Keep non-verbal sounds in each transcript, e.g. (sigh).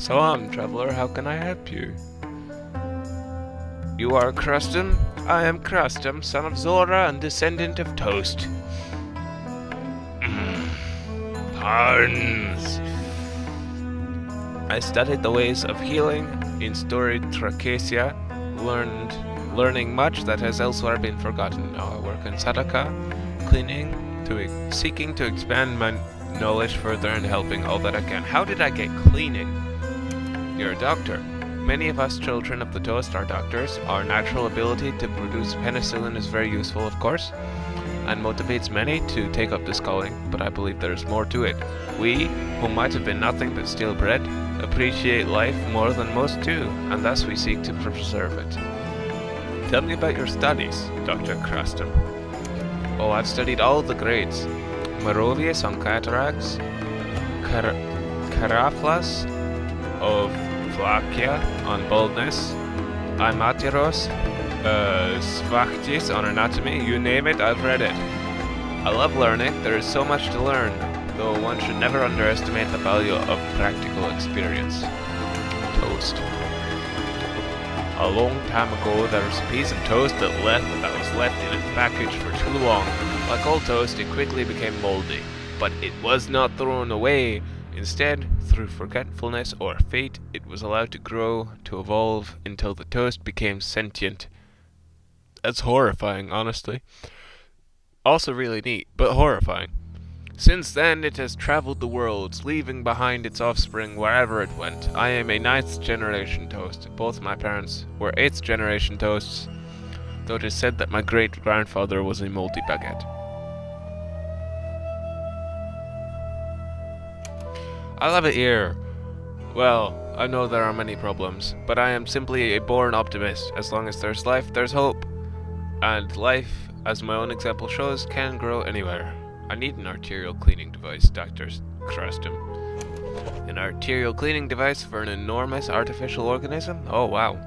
So on, traveler, how can I help you? You are Crustum? I am Crustum, son of Zora and descendant of Toast. Hmm. Puns. I studied the ways of healing in storied Tracasia, learned learning much that has elsewhere been forgotten. Now I work in Sadaka, cleaning, to seeking to expand my knowledge further and helping all that I can. How did I get cleaning? You're a doctor. Many of us children of the toast are doctors. Our natural ability to produce penicillin is very useful, of course, and motivates many to take up this calling, but I believe there's more to it. We, who might have been nothing but stale bread, appreciate life more than most do, and thus we seek to preserve it. Tell me about your studies, Dr. Crustum. Oh, I've studied all the grades. Merovius on cataracts, Car Caraflas of Vlachia on baldness, Imatiros, uh, Svachtis on anatomy, you name it, I've read it. I love learning, there is so much to learn, though one should never underestimate the value of practical experience. Toast. A long time ago, there was a piece of toast that, left, that was left in its package for too long. Like all toast, it quickly became moldy. But it was not thrown away. Instead, through forgetfulness or fate, it was allowed to grow, to evolve, until the toast became sentient. That's horrifying, honestly. Also really neat, but horrifying. Since then, it has traveled the worlds, leaving behind its offspring wherever it went. I am a ninth generation toast. Both my parents were eighth generation toasts, though it is said that my great grandfather was a moldy baguette. I love it here. Well, I know there are many problems, but I am simply a born optimist. As long as there's life, there's hope. And life, as my own example shows, can grow anywhere. I need an arterial cleaning device, Dr. Crustum. An arterial cleaning device for an enormous artificial organism? Oh, wow.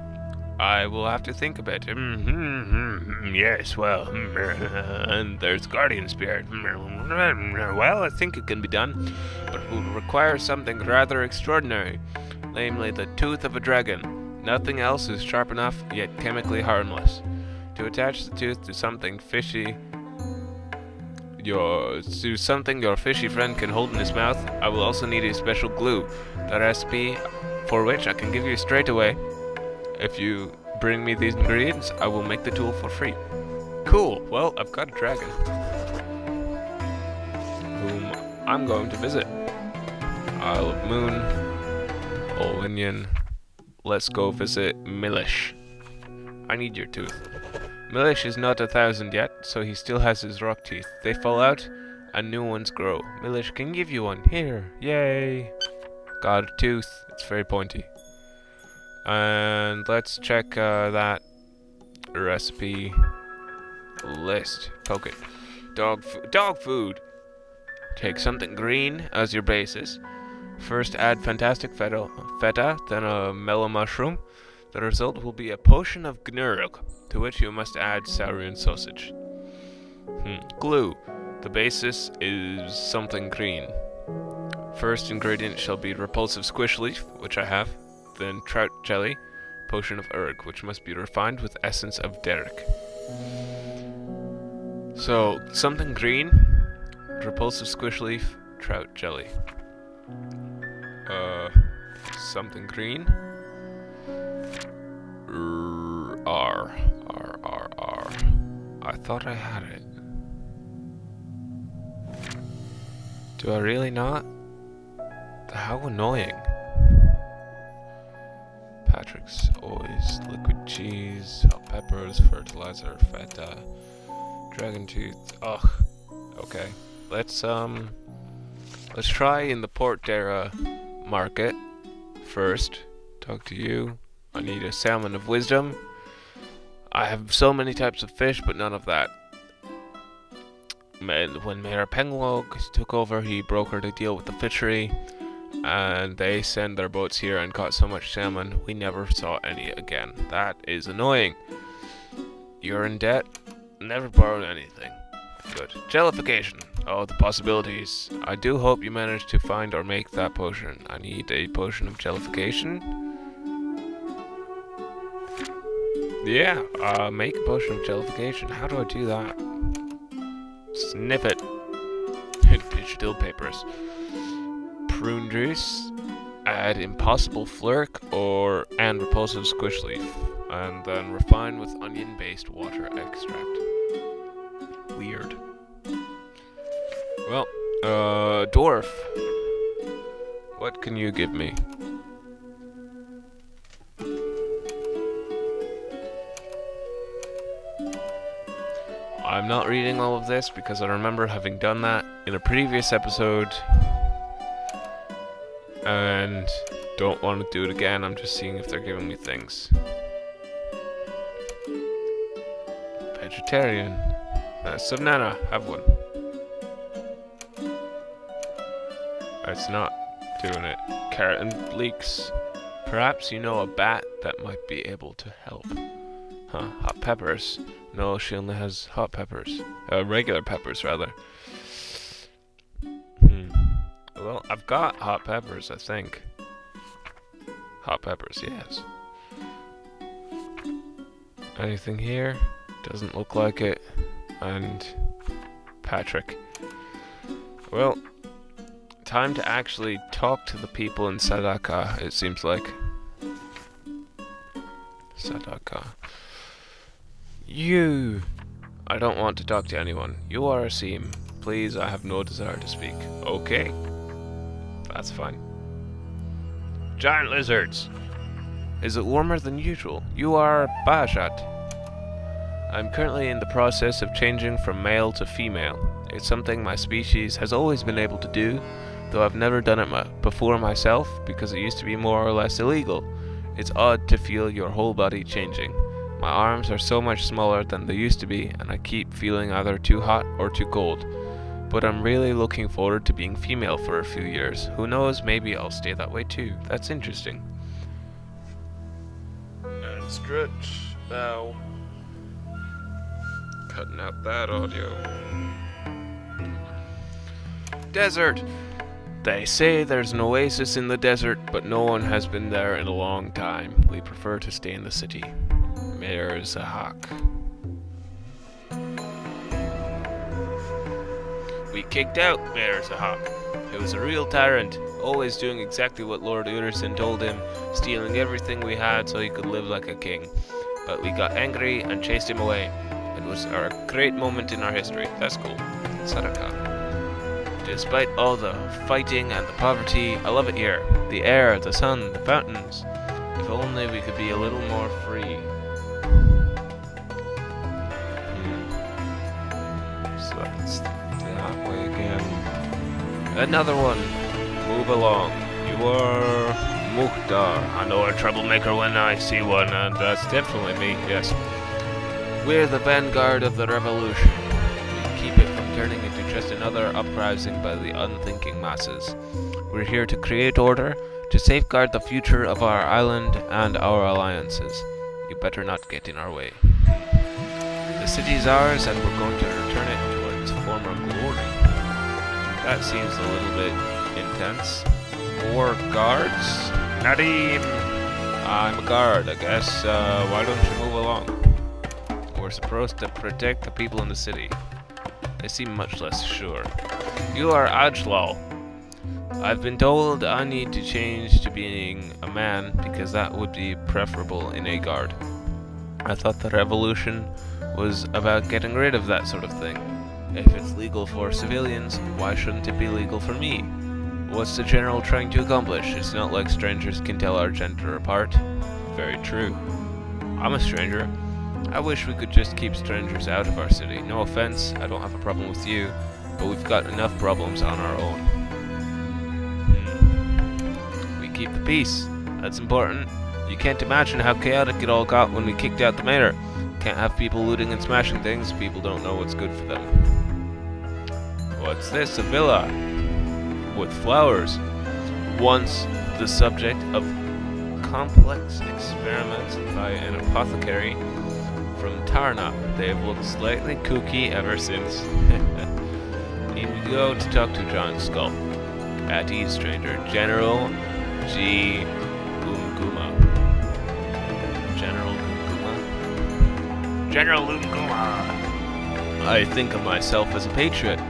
I will have to think a bit. Mm -hmm, yes, well, (laughs) and there's Guardian Spirit. Well, I think it can be done, but it will require something rather extraordinary, namely the tooth of a dragon. Nothing else is sharp enough, yet chemically harmless. To attach the tooth to something fishy your to something your fishy friend can hold in his mouth, I will also need a special glue. The recipe for which I can give you straight away. If you bring me these ingredients, I will make the tool for free. Cool, well, I've got a dragon. Whom I'm going to visit. Isle of Moon, Olinian. Let's go visit Milish. I need your tooth. Milish is not a thousand yet, so he still has his rock teeth. They fall out, and new ones grow. Milish can give you one. Here. Yay. Got a tooth. It's very pointy. And let's check uh, that recipe list. Poke it. Dog, dog food. Take something green as your basis. First add fantastic feta, then a mellow mushroom. The result will be a potion of Gnurg, to which you must add saurian sausage. Hmm. Glue. The basis is something green. First ingredient shall be repulsive squish leaf, which I have, then trout jelly, potion of erg, which must be refined with essence of derrick. So, something green, repulsive squish leaf, trout jelly. Uh, something green, R, R, R, R. I thought I had it. Do I really not? How annoying. Always liquid cheese, hot peppers, fertilizer, feta, dragon tooth. Ugh. Okay. Let's um let's try in the Port Dara market first. Talk to you. I need a salmon of wisdom. I have so many types of fish, but none of that. When Mayor Penglog took over, he brokered a deal with the fishery, and they send their boats here and caught so much salmon, we never saw any again. That is annoying. You're in debt? Never borrowed anything. Good. Jellification. Oh, the possibilities. I do hope you manage to find or make that potion. I need a potion of jellification. Yeah, uh, make a potion of jellification. How do I do that? Sniff it. (laughs) Digital papers. Prune juice. Add impossible flirk or and repulsive squish leaf. And then refine with onion-based water extract. Weird. Well, uh, dwarf. What can you give me? I'm not reading all of this because I remember having done that in a previous episode and don't want to do it again. I'm just seeing if they're giving me things. Vegetarian. Uh, Subnana, have one. It's not doing it. Carrot and leeks. Perhaps you know a bat that might be able to help. Huh, hot peppers. No, she only has hot peppers. Uh, regular peppers, rather. Well, I've got hot peppers, I think. Hot peppers, yes. Anything here? Doesn't look like it. And Patrick. Well, time to actually talk to the people in Sadaka, it seems like. Sadaka. You! I don't want to talk to anyone. You are Asim. Please, I have no desire to speak. Okay. That's fine. Giant lizards! Is it warmer than usual? You are Bajat. I'm currently in the process of changing from male to female. It's something my species has always been able to do, though I've never done it before myself because it used to be more or less illegal. It's odd to feel your whole body changing. My arms are so much smaller than they used to be, and I keep feeling either too hot or too cold. But I'm really looking forward to being female for a few years. Who knows, maybe I'll stay that way too. That's interesting. And stretch now. Cutting out that audio. Desert! They say there's an oasis in the desert, but no one has been there in a long time. We prefer to stay in the city. Mayor Zahak. We kicked out Mayor Zahak. He was a real tyrant, always doing exactly what Lord Urizen told him, stealing everything we had so he could live like a king. But we got angry and chased him away. It was a great moment in our history. That's cool. Sadaka. Despite all the fighting and the poverty, I love it here. The air, the sun, the fountains. If only we could be a little more free. Another one. Move along. You are Mukhtar. I know a troublemaker when I see one, and that's definitely me, yes. We're the vanguard of the revolution. We keep it from turning into just another uprising by the unthinking masses. We're here to create order, to safeguard the future of our island and our alliances. You better not get in our way. The city is ours and we're going to That seems a little bit intense. More guards? Nadim! I'm a guard, I guess. Uh, why don't you move along? We're supposed to protect the people in the city. They seem much less sure. You are Ajlal. I've been told I need to change to being a man because that would be preferable in a guard. I thought the revolution was about getting rid of that sort of thing. If it's legal for civilians, why shouldn't it be legal for me? What's the general trying to accomplish? It's not like strangers can tell our gender apart. Very true. I'm a stranger. I wish we could just keep strangers out of our city. No offense, I don't have a problem with you, but we've got enough problems on our own. Hmm. We keep the peace. That's important. You can't imagine how chaotic it all got when we kicked out the mayor. Can't have people looting and smashing things. People don't know what's good for them. What's this? A villa with flowers. Once the subject of complex experiments by an apothecary from Tarna. They've looked slightly kooky ever since. (laughs) need to go to talk to John Skull. At ease, stranger. General G. Umguma. General Umguma? General Umguma! I think of myself as a patriot,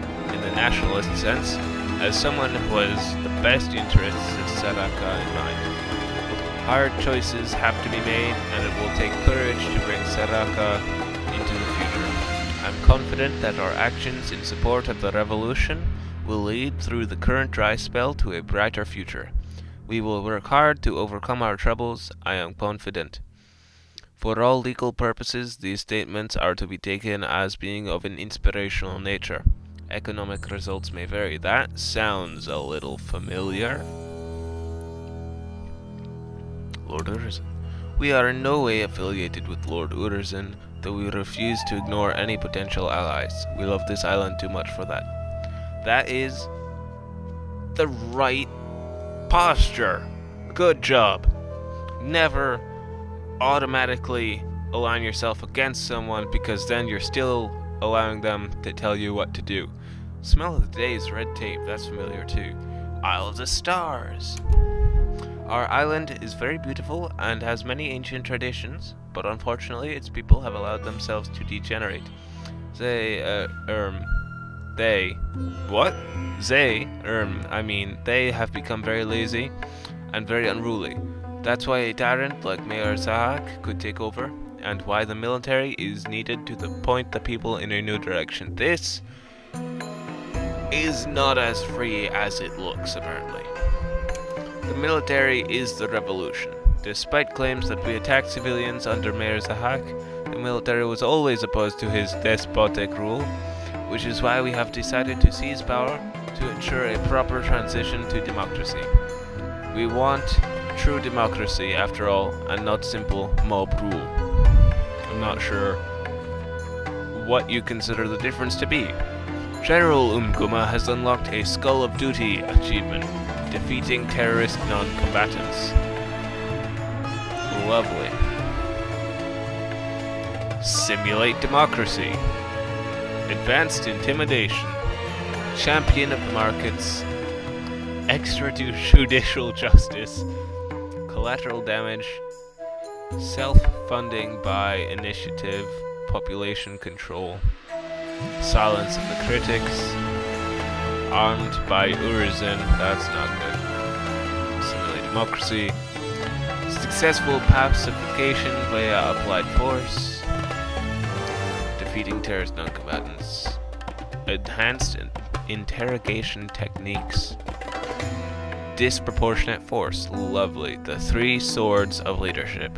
nationalist sense, as someone who has the best interests of Sadaka in mind. Hard choices have to be made, and it will take courage to bring Sadaka into the future. I'm confident that our actions in support of the revolution will lead through the current dry spell to a brighter future. We will work hard to overcome our troubles, I am confident. For all legal purposes, these statements are to be taken as being of an inspirational nature. Economic results may vary. That sounds a little familiar. Lord Urizen. We are in no way affiliated with Lord Urizen, though we refuse to ignore any potential allies. We love this island too much for that. That is the right posture. Good job. Never automatically align yourself against someone because then you're still allowing them to tell you what to do. Smell of the Days red tape, that's familiar too. Isle of the Stars. Our island is very beautiful and has many ancient traditions, but unfortunately its people have allowed themselves to degenerate. They, uh, um, they, what? They, um, I mean, they have become very lazy and very unruly. That's why a tyrant like Mayor Zahak could take over, and why the military is needed to the point the people in a new direction. This is not as free as it looks, apparently. The military is the revolution. Despite claims that we attacked civilians under Mayor Zahak, the military was always opposed to his despotic rule, which is why we have decided to seize power to ensure a proper transition to democracy. We want true democracy, after all, and not simple mob rule. I'm not sure what you consider the difference to be. General Umguma has unlocked a Skull of Duty achievement defeating terrorist non-combatants. Lovely. Simulate democracy. Advanced intimidation. Champion of the markets. Extrajudicial (laughs) justice. Collateral damage. Self-funding by initiative. Population control. Silence of the critics armed by Urizen. That's not good. Simulate democracy. Successful pacification via applied force. Defeating terrorist non-combatants. Enhanced interrogation techniques. Disproportionate force. Lovely. The three swords of leadership.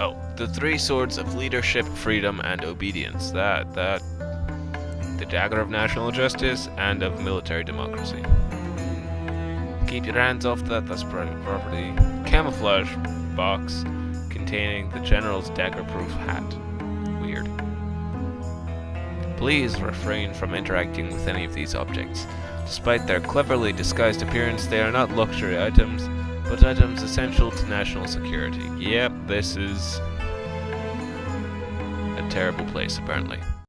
Oh, the three swords of leadership, freedom, and obedience. That, that the dagger of national justice and of military democracy. Keep your hands off that, that's private property. Camouflage box containing the general's dagger-proof hat. Weird. Please refrain from interacting with any of these objects. Despite their cleverly disguised appearance, they are not luxury items, but items essential to national security. Yep, this is a terrible place, apparently.